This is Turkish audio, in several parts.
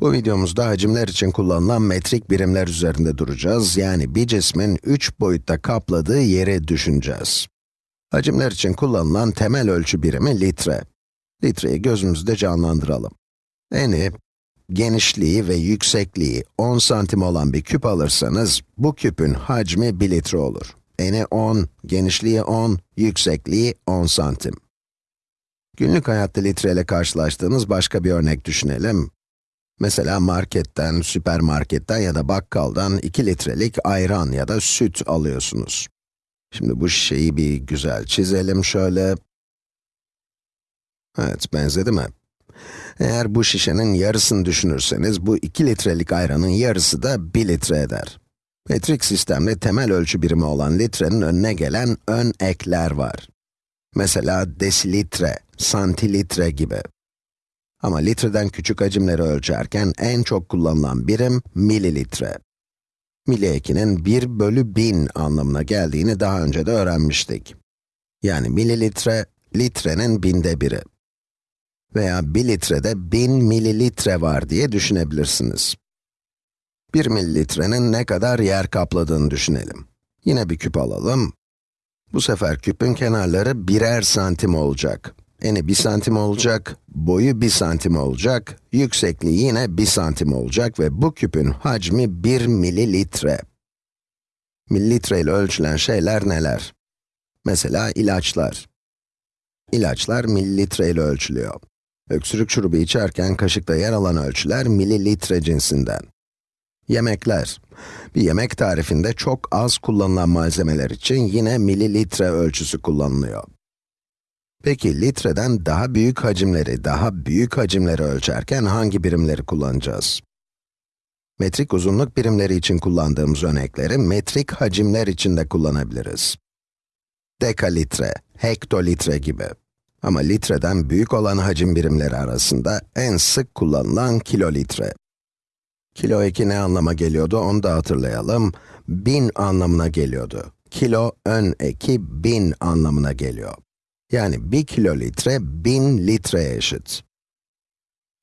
Bu videomuzda hacimler için kullanılan metrik birimler üzerinde duracağız. Yani bir cismin 3 boyutta kapladığı yeri düşüneceğiz. Hacimler için kullanılan temel ölçü birimi litre. Litreyi gözümüzde canlandıralım. Eni, genişliği ve yüksekliği 10 santim olan bir küp alırsanız, bu küpün hacmi 1 litre olur. Eni 10, genişliği 10, yüksekliği 10 santim. Günlük hayatta litre ile karşılaştığınız başka bir örnek düşünelim. Mesela marketten, süpermarketten ya da bakkaldan 2 litrelik ayran ya da süt alıyorsunuz. Şimdi bu şişeyi bir güzel çizelim şöyle. Evet, benzedi mi? Eğer bu şişenin yarısını düşünürseniz, bu 2 litrelik ayranın yarısı da 1 litre eder. Metrik sistemde temel ölçü birimi olan litrenin önüne gelen ön ekler var. Mesela desilitre, santilitre gibi. Ama litreden küçük hacimleri ölçerken en çok kullanılan birim mililitre. Mili ekinin 1 bölü 1000 anlamına geldiğini daha önce de öğrenmiştik. Yani mililitre, litrenin binde biri. Veya 1 litrede 1000 mililitre var diye düşünebilirsiniz. 1 mililitrenin ne kadar yer kapladığını düşünelim. Yine bir küp alalım. Bu sefer küpün kenarları birer santim olacak. Eni 1 santim olacak, boyu 1 santim olacak, yüksekliği yine 1 santim olacak ve bu küpün hacmi 1 mililitre. Mililitre ile ölçülen şeyler neler? Mesela ilaçlar. İlaçlar mililitre ile ölçülüyor. Öksürük şurubu içerken kaşıkta yer alan ölçüler mililitre cinsinden. Yemekler. Bir yemek tarifinde çok az kullanılan malzemeler için yine mililitre ölçüsü kullanılıyor. Peki litreden daha büyük hacimleri, daha büyük hacimleri ölçerken hangi birimleri kullanacağız? Metrik uzunluk birimleri için kullandığımız örnekleri metrik hacimler için de kullanabiliriz. Dekalitre, hektolitre gibi. Ama litreden büyük olan hacim birimleri arasında en sık kullanılan kilolitre. Kilo eki ne anlama geliyordu onu da hatırlayalım. Bin anlamına geliyordu. Kilo ön eki bin anlamına geliyor. Yani 1 kilolitre 1000 litreye eşit.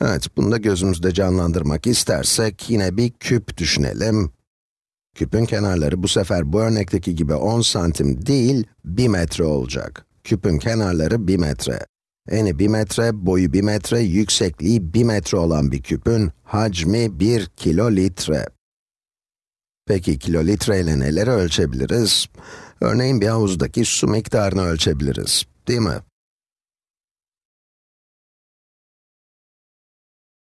Evet, bunu da gözümüzde canlandırmak istersek yine bir küp düşünelim. Küpün kenarları bu sefer bu örnekteki gibi 10 santim değil, 1 metre olacak. Küpün kenarları 1 metre. Eni 1 metre, boyu 1 metre, yüksekliği 1 metre olan bir küpün hacmi 1 kilolitre. Peki kilolitre ile neleri ölçebiliriz? Örneğin bir havuzdaki su miktarını ölçebiliriz, değil mi?